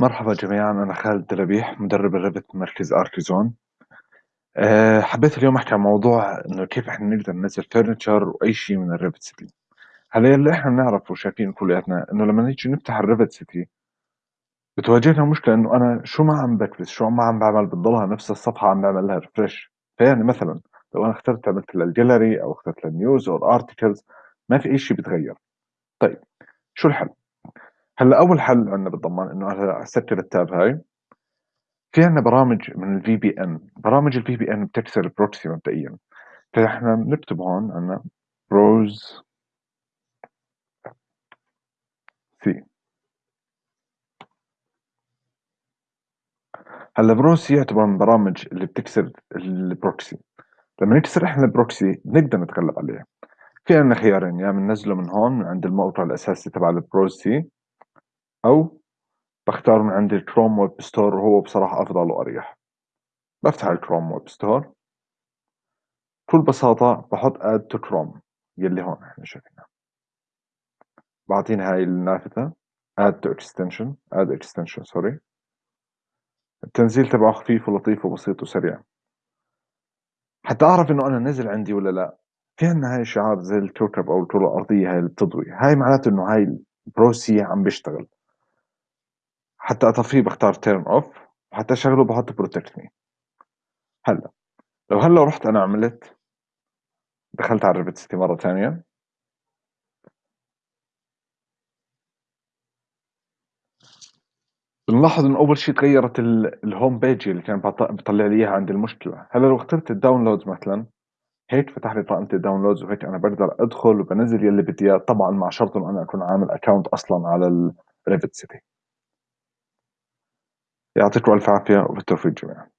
مرحبا جميعا أنا خالد دلبيح مدرب ال Revit مركز أركيزون أه حبيت اليوم أحكي عن موضوع إنه كيف إحنا نقدر ننزل furniture وأي شيء من ال RevitCity هلا اللي إحنا بنعرفه وشايفين كلياتنا إنه لما نيجي نفتح ال RevitCity بتواجهنا مشكلة إنه أنا شو ما عم بكبس شو ما عم بعمل بتضلها نفس الصفحة عم بعمل لها refresh فيعني مثلا لو أنا اخترت عملت للجاليري أو اخترت لل news أو ال articles ما في أي شيء بيتغير. طيب شو الحل؟ هلا أول حل عندنا بالضمان إنه أنا اسكر ال tab هاي في عندنا برامج من ال VPN برامج ال VPN بتكسر ال proxy مبدئيا. فإحنا بنكتب هون عندنا Browsec هلا Browsec يعتبر من البرامج اللي بتكسر ال proxy. لما نكسر إحنا ال proxy بنقدر نتغلب عليه. في عندنا خيارين يا بننزله من هون من عند الموقع الأساسي تبع ال Browsec أو بختار من عند ال Chrome Web Store وهو بصراحة أفضل وأريح. بفتح ال Chrome Web Store. بكل بساطة بحط add to chrome يلي هون إحنا شايفينها بعطينا هاي النافذة add to extension add extension sorry. التنزيل تبعه خفيف ولطيف وبسيط وسريع. حتى أعرف إنه أنا نزل عندي ولا لا. في عندنا هاي الشعار زي الكوكب أو الكرة الأرضية هاي اللي بتضوي. هاي معناته إنه هاي البروسي عم بيشتغل. حتى اطفيه بختار turn off وحتى اشغله بحط protect me. هلا لو هلا رحت أنا عملت دخلت على ال RevitCity مرة ثانية. بنلاحظ انه أول شيء تغيرت ال home page اللي كان بيطلع لي إياها عند المشكلة. هلا لو اخترت ال downloads مثلا هيك فتح لي قائمه ال downloads وهيك أنا بقدر أدخل وبنزل يلي بدي إياه. طبعا مع شرط إنه أنا أكون عامل account أصلا على ال RevitCity يعطيكم ألف عافية وبالتوفيق جميعا.